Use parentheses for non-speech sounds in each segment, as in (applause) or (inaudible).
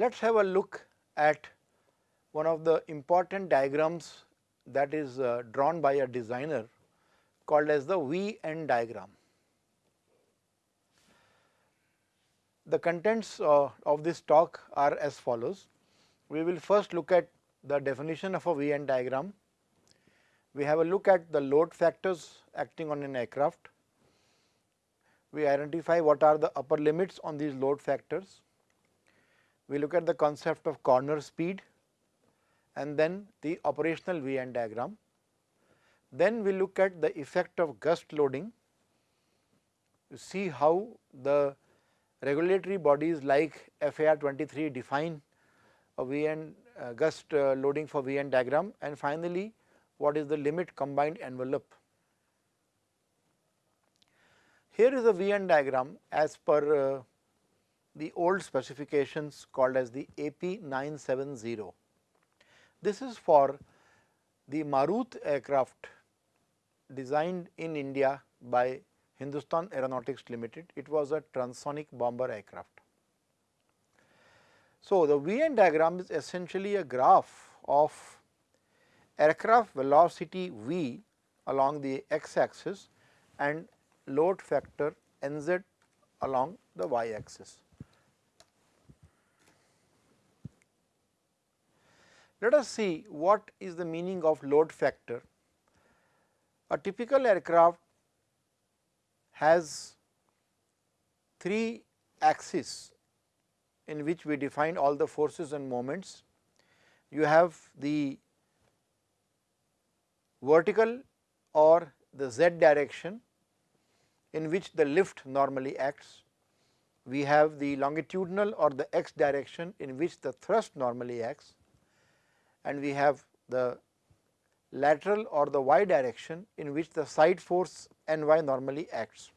Let us have a look at one of the important diagrams that is uh, drawn by a designer called as the V-N diagram. The contents uh, of this talk are as follows. We will first look at the definition of a V-N diagram. We have a look at the load factors acting on an aircraft. We identify what are the upper limits on these load factors. We look at the concept of corner speed and then the operational V-N diagram. Then we look at the effect of gust loading to see how the regulatory bodies like FAR 23 define a V-N uh, gust uh, loading for V-N diagram and finally, what is the limit combined envelope. Here is a V-N diagram as per uh, the old specifications called as the AP 970. This is for the Marut aircraft designed in India by Hindustan Aeronautics Limited. It was a transonic bomber aircraft. So, the VN diagram is essentially a graph of aircraft velocity V along the x axis and load factor nz along the y axis. Let us see what is the meaning of load factor. A typical aircraft has three axes in which we define all the forces and moments. You have the vertical or the z direction in which the lift normally acts. We have the longitudinal or the x direction in which the thrust normally acts and we have the lateral or the y direction in which the side force Ny normally acts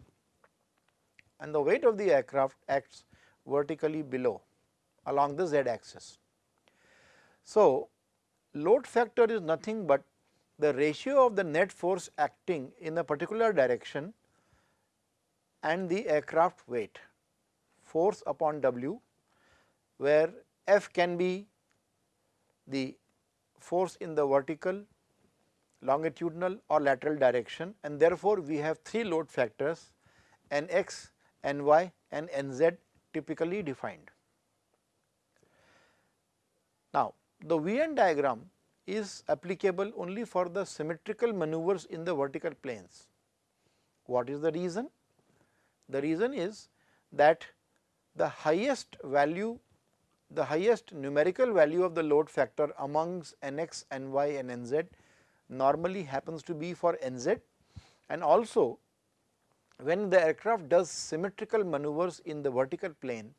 and the weight of the aircraft acts vertically below along the z axis. So, load factor is nothing but the ratio of the net force acting in a particular direction and the aircraft weight force upon W where F can be the force in the vertical, longitudinal or lateral direction and therefore, we have three load factors Nx, Ny and Nz typically defined. Now, the VN diagram is applicable only for the symmetrical maneuvers in the vertical planes. What is the reason? The reason is that the highest value the highest numerical value of the load factor amongst Nx, Ny and Nz normally happens to be for Nz and also when the aircraft does symmetrical maneuvers in the vertical plane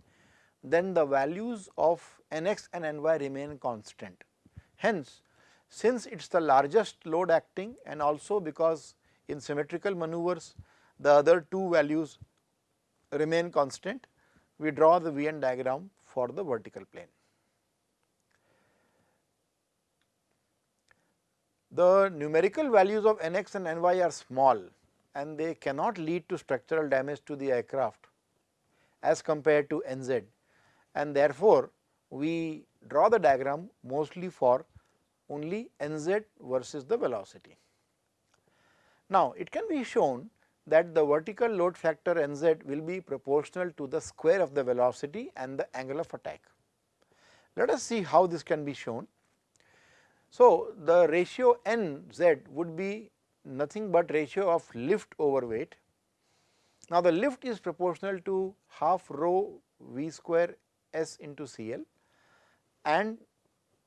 then the values of Nx and Ny remain constant. Hence, since it is the largest load acting and also because in symmetrical maneuvers the other two values remain constant, we draw the VN diagram for the vertical plane. The numerical values of Nx and Ny are small and they cannot lead to structural damage to the aircraft as compared to Nz and therefore, we draw the diagram mostly for only Nz versus the velocity. Now, it can be shown that the vertical load factor Nz will be proportional to the square of the velocity and the angle of attack. Let us see how this can be shown. So, the ratio Nz would be nothing but ratio of lift over weight. Now, the lift is proportional to half rho v square s into CL and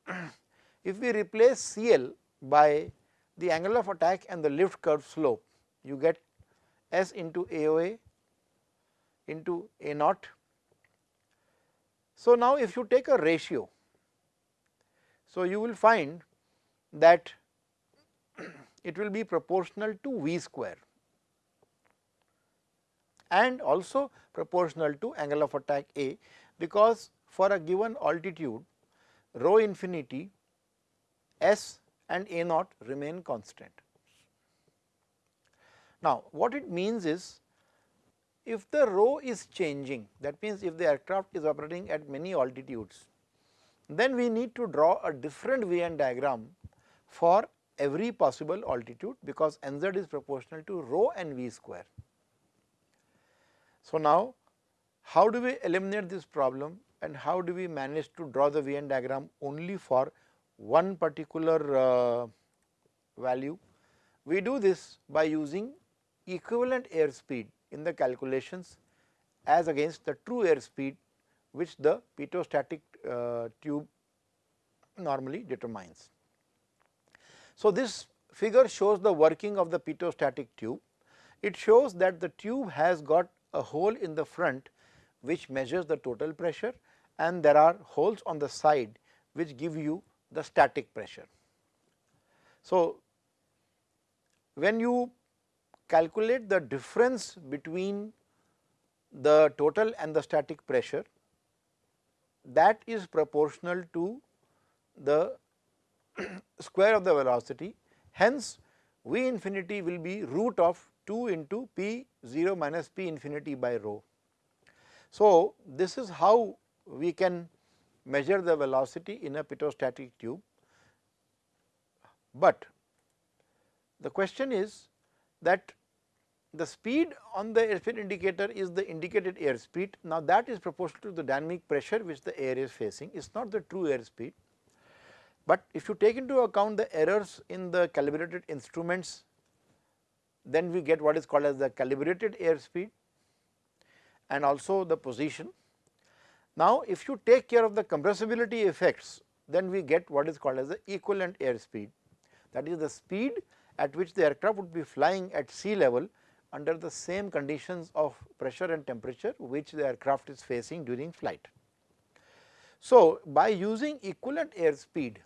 (clears throat) if we replace CL by the angle of attack and the lift curve slope, you get S into AOA into A naught. So, now if you take a ratio, so you will find that (clears throat) it will be proportional to V square and also proportional to angle of attack A because for a given altitude rho infinity S and A naught remain constant. Now, what it means is if the rho is changing that means if the aircraft is operating at many altitudes then we need to draw a different VN diagram for every possible altitude because nz is proportional to rho and v square. So, now how do we eliminate this problem and how do we manage to draw the VN diagram only for one particular uh, value? We do this by using equivalent airspeed in the calculations as against the true airspeed which the pitot uh, tube normally determines. So, this figure shows the working of the pitot static tube. It shows that the tube has got a hole in the front which measures the total pressure and there are holes on the side which give you the static pressure. So, when you calculate the difference between the total and the static pressure that is proportional to the (clears throat) square of the velocity. Hence, V infinity will be root of 2 into P 0 minus P infinity by rho. So, this is how we can measure the velocity in a pitot static tube, but the question is that the speed on the airspeed indicator is the indicated airspeed. Now, that is proportional to the dynamic pressure which the air is facing, it is not the true airspeed. But if you take into account the errors in the calibrated instruments, then we get what is called as the calibrated airspeed and also the position. Now, if you take care of the compressibility effects, then we get what is called as the equivalent airspeed that is the speed at which the aircraft would be flying at sea level under the same conditions of pressure and temperature which the aircraft is facing during flight. So, by using equivalent airspeed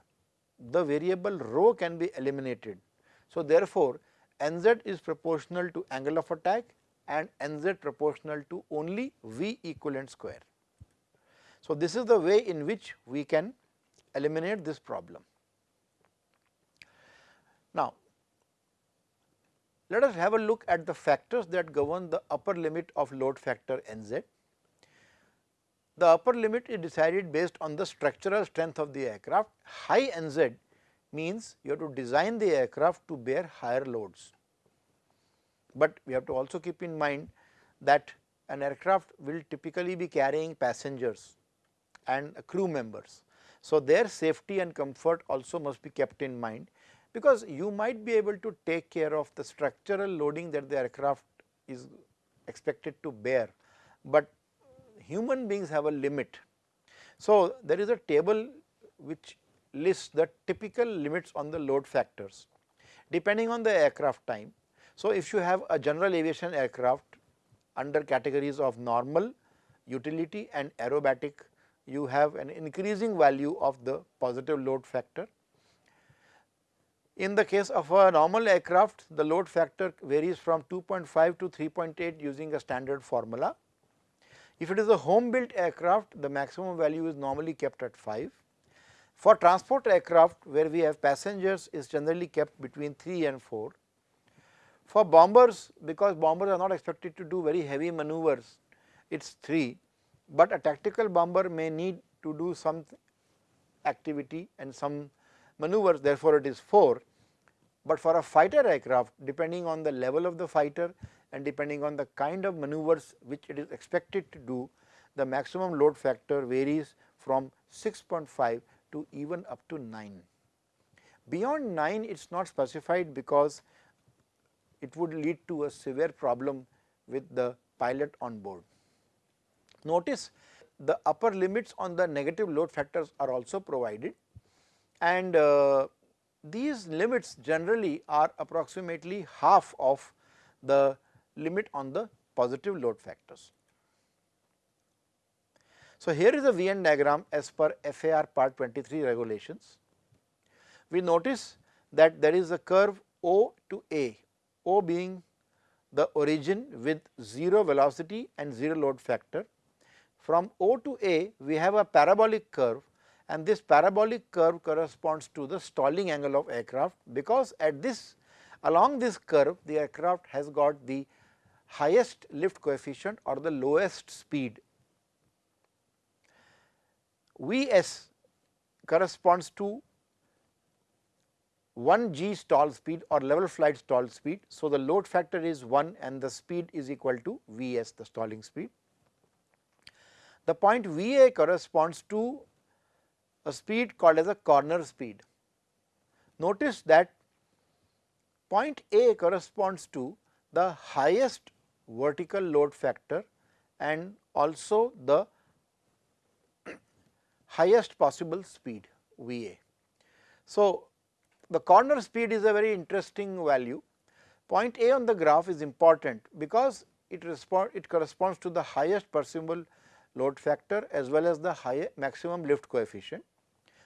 the variable rho can be eliminated. So, therefore, nz is proportional to angle of attack and nz proportional to only V equivalent square. So, this is the way in which we can eliminate this problem. Now, let us have a look at the factors that govern the upper limit of load factor nz. The upper limit is decided based on the structural strength of the aircraft. High NZ means you have to design the aircraft to bear higher loads. But we have to also keep in mind that an aircraft will typically be carrying passengers and crew members. So, their safety and comfort also must be kept in mind because you might be able to take care of the structural loading that the aircraft is expected to bear, but human beings have a limit. So, there is a table which lists the typical limits on the load factors depending on the aircraft time. So, if you have a general aviation aircraft under categories of normal, utility and aerobatic, you have an increasing value of the positive load factor. In the case of a normal aircraft, the load factor varies from 2.5 to 3.8 using a standard formula. If it is a home built aircraft, the maximum value is normally kept at 5. For transport aircraft where we have passengers is generally kept between 3 and 4. For bombers because bombers are not expected to do very heavy maneuvers it is 3, but a tactical bomber may need to do some activity and some maneuvers therefore, it is 4. But for a fighter aircraft depending on the level of the fighter and depending on the kind of maneuvers which it is expected to do, the maximum load factor varies from 6.5 to even up to 9. Beyond 9 it is not specified because it would lead to a severe problem with the pilot on board. Notice the upper limits on the negative load factors are also provided and uh, these limits generally are approximately half of the limit on the positive load factors. So, here is a VN diagram as per FAR part 23 regulations. We notice that there is a curve O to A, O being the origin with 0 velocity and 0 load factor. From O to A we have a parabolic curve and this parabolic curve corresponds to the stalling angle of aircraft because at this along this curve the aircraft has got the highest lift coefficient or the lowest speed. Vs corresponds to 1 g stall speed or level flight stall speed. So, the load factor is 1 and the speed is equal to Vs the stalling speed. The point Va corresponds to a speed called as a corner speed. Notice that point A corresponds to the highest vertical load factor and also the (clears throat) highest possible speed Va. So, the corner speed is a very interesting value. Point A on the graph is important because it it corresponds to the highest perceivable load factor as well as the high maximum lift coefficient.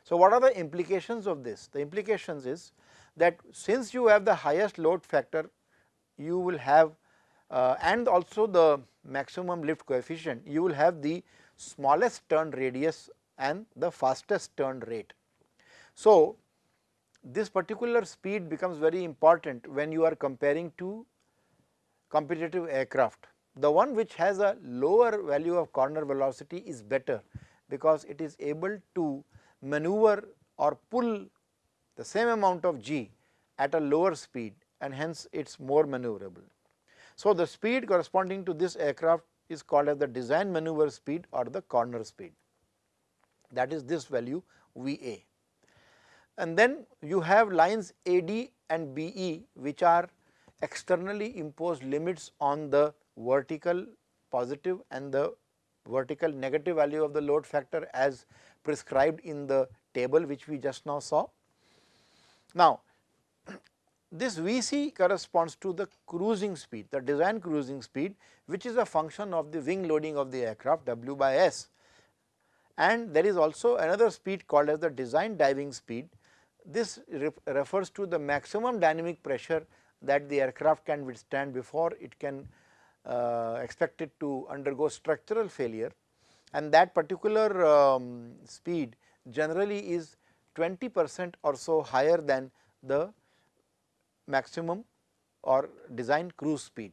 So, what are the implications of this? The implications is that since you have the highest load factor you will have uh, and also the maximum lift coefficient you will have the smallest turn radius and the fastest turn rate. So, this particular speed becomes very important when you are comparing two competitive aircraft. The one which has a lower value of corner velocity is better because it is able to maneuver or pull the same amount of g at a lower speed and hence it is more maneuverable. So, the speed corresponding to this aircraft is called as the design maneuver speed or the corner speed that is this value V A. And then you have lines A D and B E which are externally imposed limits on the vertical positive and the vertical negative value of the load factor as prescribed in the table which we just now saw. Now, (clears throat) this Vc corresponds to the cruising speed, the design cruising speed which is a function of the wing loading of the aircraft W by S and there is also another speed called as the design diving speed. This refers to the maximum dynamic pressure that the aircraft can withstand before it can uh, expect it to undergo structural failure and that particular um, speed generally is 20 percent or so higher than the maximum or design cruise speed.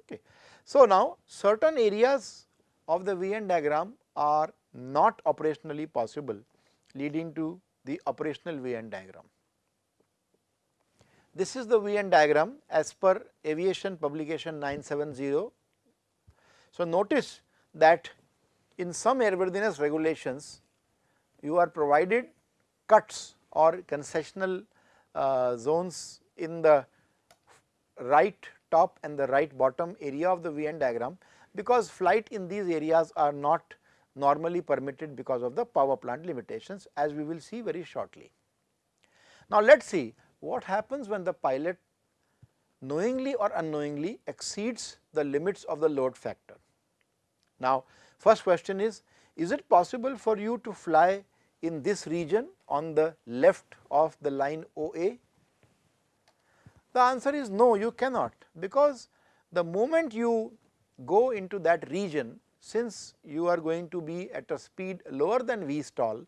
Okay. So, now certain areas of the VN diagram are not operationally possible leading to the operational VN diagram. This is the VN diagram as per aviation publication 970. So, notice that in some airworthiness regulations you are provided cuts or concessional uh, zones in the right top and the right bottom area of the VN diagram because flight in these areas are not normally permitted because of the power plant limitations as we will see very shortly. Now, let us see what happens when the pilot knowingly or unknowingly exceeds the limits of the load factor. Now, first question is, is it possible for you to fly in this region on the left of the line OA? The answer is no, you cannot because the moment you go into that region, since you are going to be at a speed lower than V stall,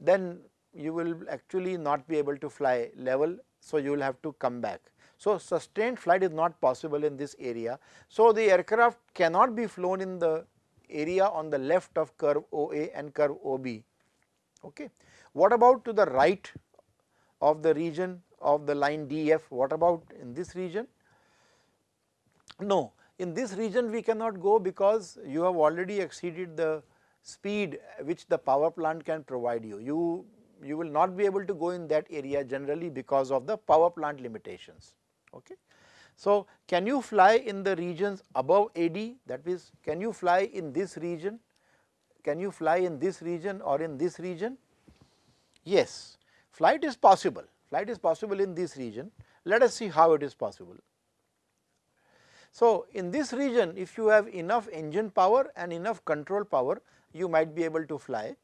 then you will actually not be able to fly level. So, you will have to come back. So, sustained flight is not possible in this area. So, the aircraft cannot be flown in the area on the left of curve OA and curve OB. Okay. What about to the right of the region of the line DF? What about in this region? No, in this region we cannot go because you have already exceeded the speed which the power plant can provide you. You, you will not be able to go in that area generally because of the power plant limitations. Okay. So, can you fly in the regions above AD that is can you fly in this region, can you fly in this region or in this region? Yes, flight is possible, flight is possible in this region. Let us see how it is possible. So, in this region if you have enough engine power and enough control power you might be able to fly,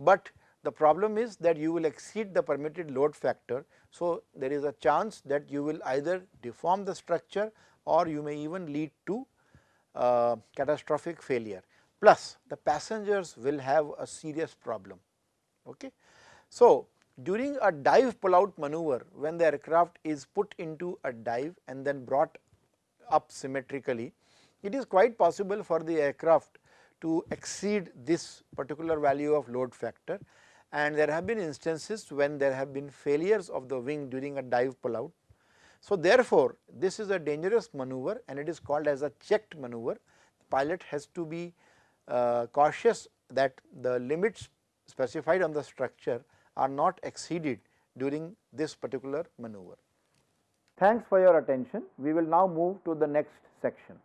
but the problem is that you will exceed the permitted load factor. So, there is a chance that you will either deform the structure or you may even lead to uh, catastrophic failure plus the passengers will have a serious problem. Okay. So, during a dive pull out maneuver when the aircraft is put into a dive and then brought up symmetrically, it is quite possible for the aircraft to exceed this particular value of load factor and there have been instances when there have been failures of the wing during a dive pullout. So, therefore, this is a dangerous maneuver and it is called as a checked maneuver. The pilot has to be uh, cautious that the limits specified on the structure are not exceeded during this particular maneuver. Thanks for your attention. We will now move to the next section.